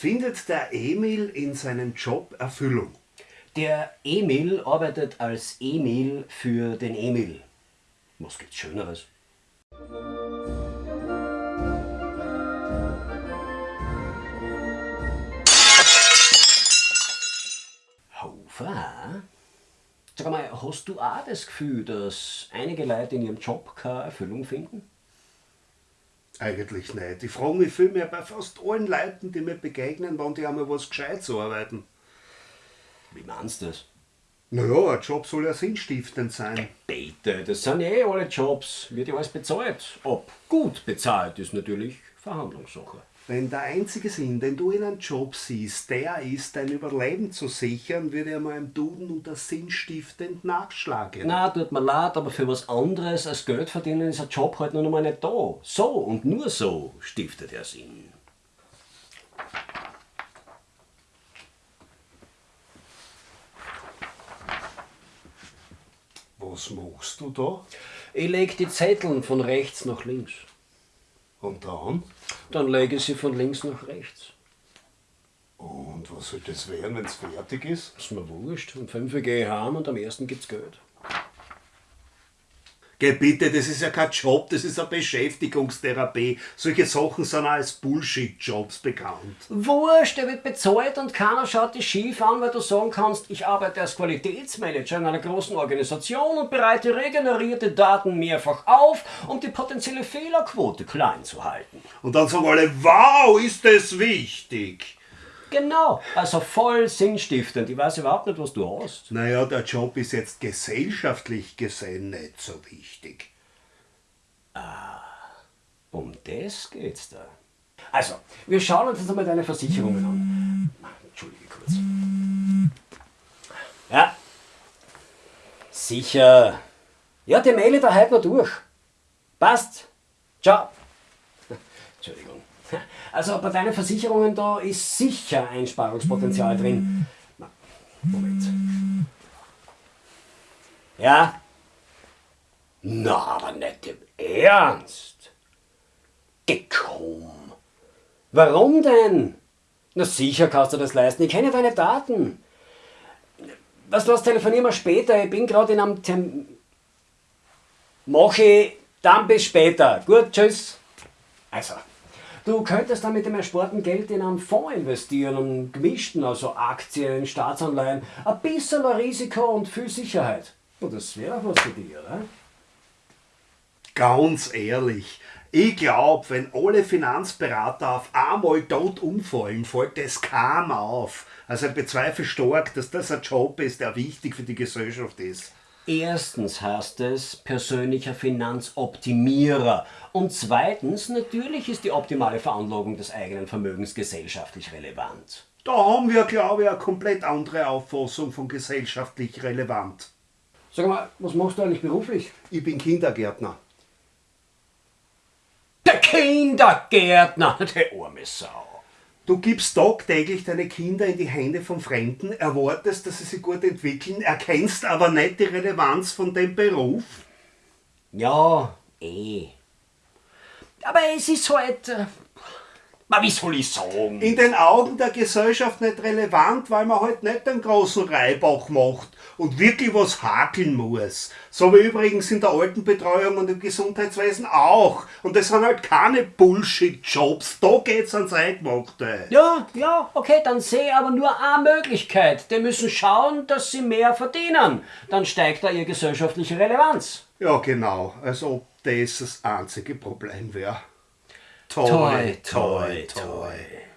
Findet der Emil in seinem Job Erfüllung? Der Emil arbeitet als Emil für den Emil. Was gibt's Schöneres? Hofer? Sag mal, hast du auch das Gefühl, dass einige Leute in ihrem Job keine Erfüllung finden? Eigentlich nicht. Ich frage mich vielmehr bei fast allen Leuten, die mir begegnen, wann die einmal was Gescheites arbeiten. Wie meinst du das? Naja, ein Job soll ja sinnstiftend sein. Bitte, das sind eh alle Jobs. Wird ja alles bezahlt. Ob gut bezahlt ist natürlich Verhandlungssache. Wenn der einzige Sinn, den du in einem Job siehst, der ist, dein Überleben zu sichern, würde er mal im Duden unter sinnstiftend nachschlagen. Na, tut mir leid, aber für was anderes als Geld verdienen ist ein Job halt noch einmal nicht da. So und nur so stiftet er Sinn. Was machst du da? Ich leg die Zetteln von rechts nach links. Und dann? Dann lege ich sie von links nach rechts. Und was soll das werden, wenn es fertig ist? Ist mir wurscht. Um 5 Uhr gehe ich heim und am ersten gibt's Geld. Geh bitte, das ist ja kein Job, das ist eine Beschäftigungstherapie. Solche Sachen sind auch als Bullshit-Jobs bekannt. Wurscht, der wird bezahlt und keiner schaut dich schief an, weil du sagen kannst, ich arbeite als Qualitätsmanager in einer großen Organisation und bereite regenerierte Daten mehrfach auf, um die potenzielle Fehlerquote klein zu halten. Und dann sagen alle, wow, ist das wichtig. Genau, also voll sinnstiftend. Ich weiß überhaupt nicht, was du hast. Naja, der Job ist jetzt gesellschaftlich gesehen nicht so wichtig. Um das geht's da. Also, wir schauen uns jetzt einmal deine Versicherungen an. Entschuldige kurz. Ja. Sicher. Ja, die mail da heute noch durch. Passt. Ciao. Entschuldigung. Also bei deinen Versicherungen da ist sicher Einsparungspotenzial drin. Moment. Ja? Na, aber nicht im Ernst. Gekomm. Warum denn? Na sicher kannst du das leisten. Ich kenne deine Daten. Was los, telefonieren wir später. Ich bin gerade in einem Termin. Mach ich, dann bis später. Gut, tschüss. Also, du könntest dann mit dem ersparten Geld in einen Fonds investieren, einen gemischten, also Aktien, Staatsanleihen, ein bisschen Risiko und viel Sicherheit. Und das wäre was für dich, oder? Ganz ehrlich, ich glaube, wenn alle Finanzberater auf einmal tot umfallen, fällt das kaum auf. Also ich bezweifle stark, dass das ein Job ist, der wichtig für die Gesellschaft ist. Erstens heißt es persönlicher Finanzoptimierer. Und zweitens, natürlich ist die optimale Veranlagung des eigenen Vermögens gesellschaftlich relevant. Da haben wir, glaube ich, eine komplett andere Auffassung von gesellschaftlich relevant. Sag mal, was machst du eigentlich beruflich? Ich bin Kindergärtner. Der Kindergärtner, der arme Sau. Du gibst tagtäglich deine Kinder in die Hände von Fremden, erwartest, dass sie sich gut entwickeln, erkennst aber nicht die Relevanz von dem Beruf. Ja, eh. Aber es ist halt. Na, wie soll ich sagen? In den Augen der Gesellschaft nicht relevant, weil man halt nicht den großen Reibach macht und wirklich was hakeln muss. So wie übrigens in der Altenbetreuung und im Gesundheitswesen auch. Und das sind halt keine Bullshit-Jobs. Da geht's ans Eingemachte. Ja, ja, okay, dann sehe ich aber nur eine Möglichkeit. Die müssen schauen, dass sie mehr verdienen. Dann steigt da ihre gesellschaftliche Relevanz. Ja, genau. Als ob das das einzige Problem wäre. toy, toy, toy. toy.